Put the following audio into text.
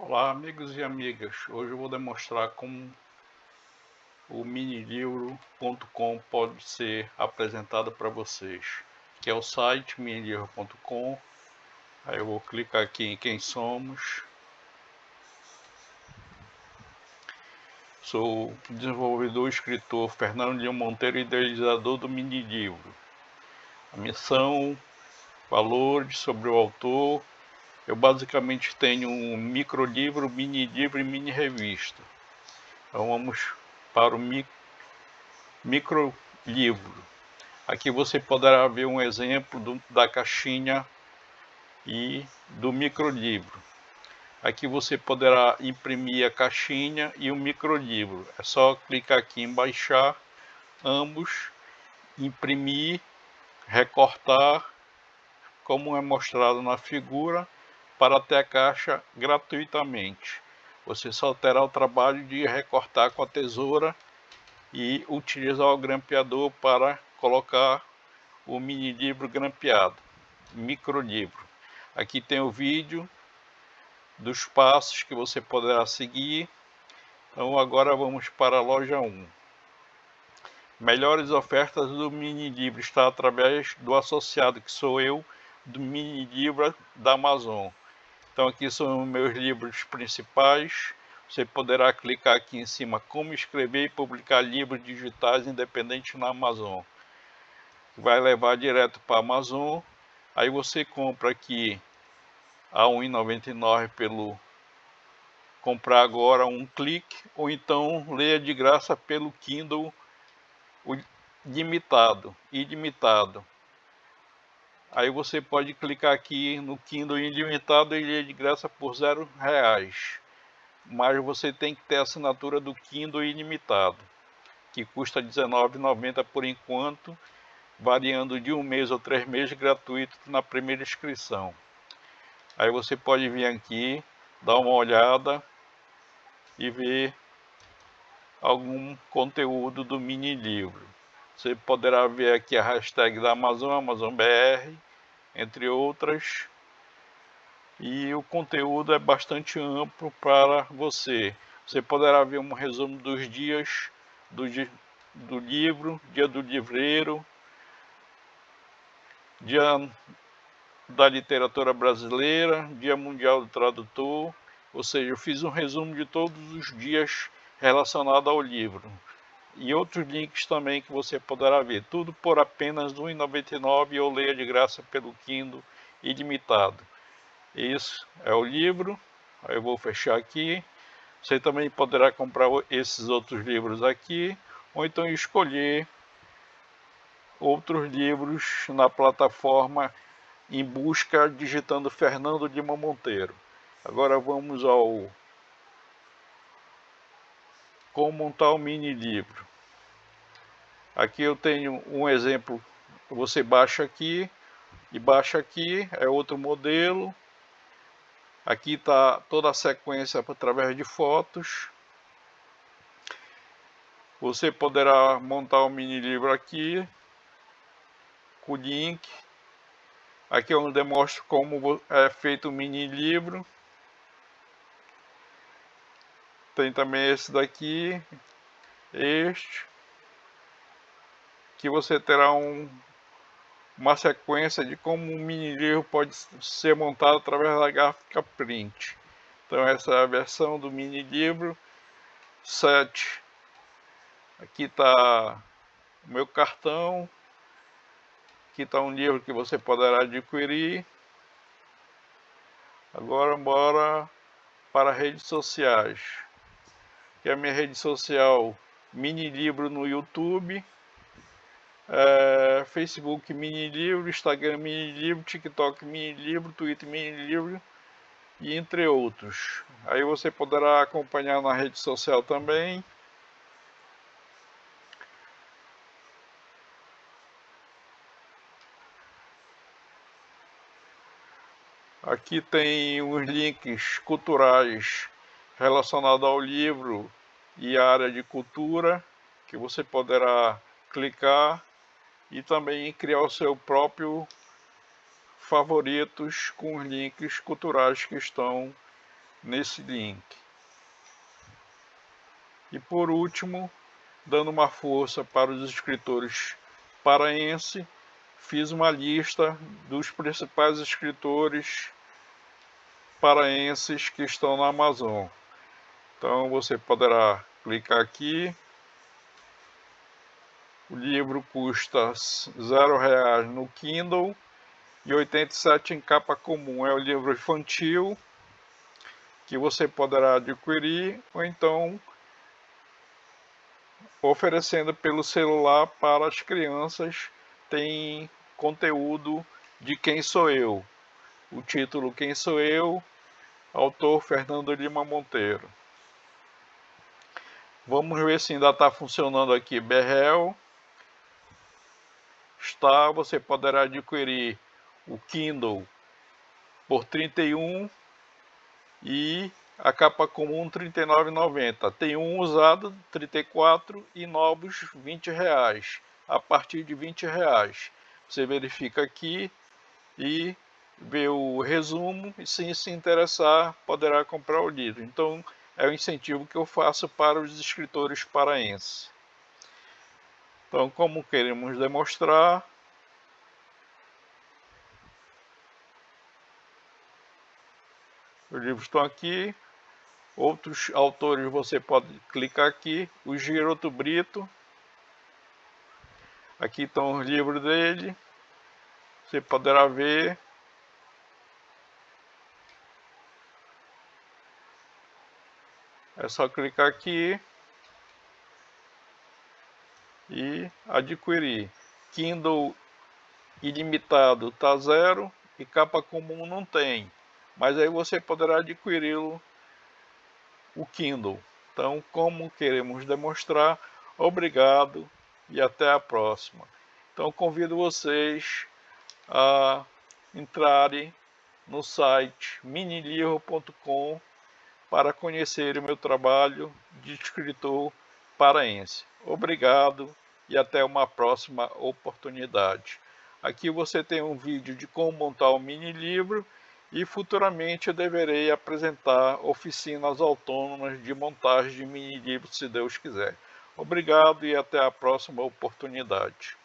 Olá amigos e amigas, hoje eu vou demonstrar como o minilivro.com pode ser apresentado para vocês que é o site minilivro.com aí eu vou clicar aqui em quem somos. Sou desenvolvedor e escritor Fernando Leão Monteiro idealizador do minilivro. A missão, valores sobre o autor eu basicamente tenho um micro livro, mini livro e mini revista. Então vamos para o mi micro livro. Aqui você poderá ver um exemplo do, da caixinha e do micro livro. Aqui você poderá imprimir a caixinha e o micro livro. É só clicar aqui em baixar ambos, imprimir, recortar, como é mostrado na figura para ter a caixa gratuitamente. Você só terá o trabalho de recortar com a tesoura e utilizar o grampeador para colocar o mini livro grampeado, micro livro. Aqui tem o vídeo dos passos que você poderá seguir. Então agora vamos para a loja 1. Melhores ofertas do mini livro está através do associado que sou eu do mini livro da Amazon. Então aqui são meus livros principais. Você poderá clicar aqui em cima como escrever e publicar livros digitais independentes na Amazon. Vai levar direto para a Amazon. Aí você compra aqui a R$ 1,99 pelo comprar agora um clique ou então leia de graça pelo Kindle limitado, ilimitado. Aí você pode clicar aqui no Kindle ilimitado e ele é de graça por zero reais. Mas você tem que ter a assinatura do Kindle ilimitado, que custa R$19,90 por enquanto, variando de um mês ou três meses gratuito na primeira inscrição. Aí você pode vir aqui, dar uma olhada e ver algum conteúdo do mini livro. Você poderá ver aqui a hashtag da Amazon, AmazonBR, entre outras. E o conteúdo é bastante amplo para você. Você poderá ver um resumo dos dias do, do livro, dia do livreiro, dia da literatura brasileira, dia mundial do tradutor, ou seja, eu fiz um resumo de todos os dias relacionados ao livro e outros links também que você poderá ver. Tudo por apenas R$ 1,99 ou leia de graça pelo Kindle ilimitado. Isso é o livro. Eu vou fechar aqui. Você também poderá comprar esses outros livros aqui ou então escolher outros livros na plataforma em busca digitando Fernando Lima Monteiro. Agora vamos ao como montar o mini livro. Aqui eu tenho um exemplo, você baixa aqui e baixa aqui, é outro modelo. Aqui está toda a sequência através de fotos. Você poderá montar um mini livro aqui, com link. Aqui eu demonstro como é feito o mini livro. Tem também esse daqui, este que você terá um, uma sequência de como um mini livro pode ser montado através da gráfica print. Então essa é a versão do mini livro 7. Aqui está o meu cartão. Aqui está um livro que você poderá adquirir. Agora bora para redes sociais. Que é a minha rede social Mini Livro no YouTube é, Facebook Mini Livro, Instagram Mini Livro, TikTok Mini Livro, Twitter Mini Livro e entre outros. Aí você poderá acompanhar na rede social também. Aqui tem os links culturais relacionados ao livro e área de cultura que você poderá clicar e também criar o seu próprio favoritos com os links culturais que estão nesse link. E por último, dando uma força para os escritores paraense, fiz uma lista dos principais escritores paraenses que estão na Amazon. Então você poderá clicar aqui. O livro custa zero reais no Kindle e 87 em capa comum. É o livro infantil que você poderá adquirir ou então oferecendo pelo celular para as crianças tem conteúdo de Quem Sou Eu. O título Quem Sou Eu, autor Fernando Lima Monteiro. Vamos ver se ainda está funcionando aqui Berrel. Está, você poderá adquirir o Kindle por 31 e a capa comum R$ 39,90. Tem um usado, 34 e novos 20 reais. A partir de 20 reais. Você verifica aqui e vê o resumo e se se interessar poderá comprar o livro. Então é o incentivo que eu faço para os escritores paraenses. Então como queremos demonstrar, os livros estão aqui, Outros autores você pode clicar aqui, o Giroto Brito. Aqui estão os livros dele. Você poderá ver. É só clicar aqui e adquirir. Kindle ilimitado está zero e capa comum não tem. Mas aí você poderá adquiri-lo o Kindle. Então, como queremos demonstrar, obrigado e até a próxima. Então, convido vocês a entrarem no site minilivro.com para conhecer o meu trabalho de escritor paraense. Obrigado e até uma próxima oportunidade. Aqui você tem um vídeo de como montar um mini livro e futuramente eu deverei apresentar oficinas autônomas de montagem de mini livros, se Deus quiser. Obrigado e até a próxima oportunidade.